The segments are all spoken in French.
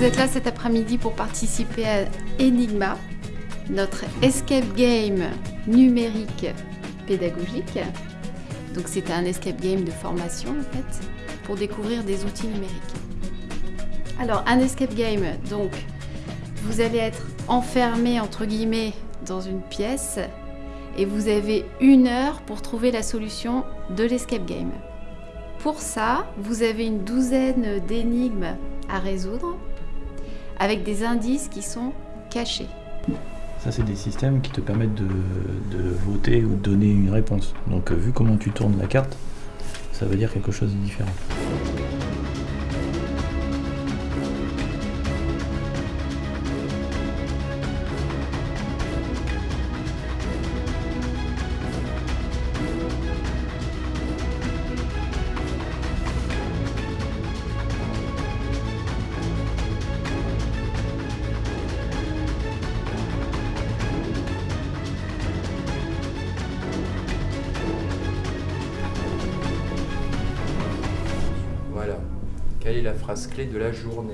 cet après-midi pour participer à Enigma, notre escape game numérique pédagogique. Donc c'est un escape game de formation en fait, pour découvrir des outils numériques. Alors un escape game, donc vous allez être enfermé entre guillemets dans une pièce et vous avez une heure pour trouver la solution de l'escape game. Pour ça, vous avez une douzaine d'énigmes à résoudre avec des indices qui sont cachés. Ça, c'est des systèmes qui te permettent de, voter ou de donner une réponse. Donc, euh, vu comment tu tournes la carte, ça veut dire quelque chose de différent. Quelle est la phrase clé de la journée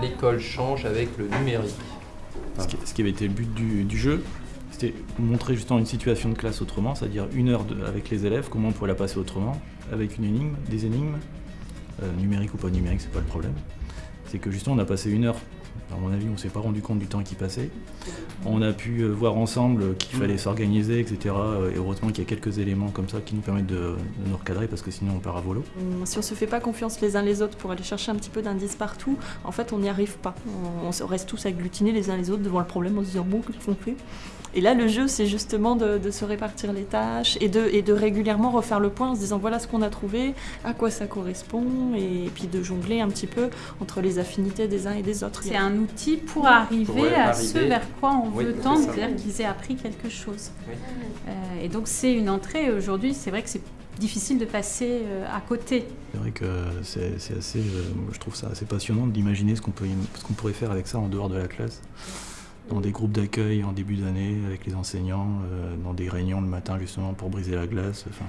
L'école change avec le numérique. Ce qui, avait été le but du, jeu, c'était montrer justement une situation de classe autrement, c'est-à-dire une heure avec les élèves, comment on pourrait la passer autrement, avec une énigme, des énigmes, euh, numériques ou pas numériques, c'est pas le problème. C'est que justement on a passé une heure, à mon avis on s'est pas rendu compte du temps qui passait. On a pu euh, voir ensemble qu'il fallait s'organiser, etc. euh, Et heureusement qu'il y a quelques éléments comme ça qui nous permettent de, de nous recadrer parce que sinon on part à volo. Hum, Si on se fait pas confiance les uns les autres pour aller chercher un petit peu d'indices partout, en fait on n'y arrive pas. On, reste tous agglutinés les uns les autres devant le problème en se disant bon qu'est-ce qu'on fait? Et là le jeu c'est justement de, de se répartir les tâches et de, et de régulièrement refaire le point en se disant voilà ce qu'on a trouvé, à quoi ça correspond et, puis de jongler un petit peu entre les affinités des uns et des autres. C'est un outil pour arriver à arriver. ce vers quoi on Oui, veut tendre, c'est-à-dire qu'ils aient appris quelque chose. Oui. Euh, et donc c'est une entrée. Aujourd'hui, c'est vrai que c'est difficile de passer euh, à côté. C'est vrai que c'est c'est assez, euh, je trouve ça assez passionnant d'imaginer ce qu'on peut, ce qu'on pourrait faire avec ça en dehors de la classe, dans des groupes d'accueil en début d'année avec les enseignants, euh, dans des réunions le matin justement pour briser la glace. Enfin,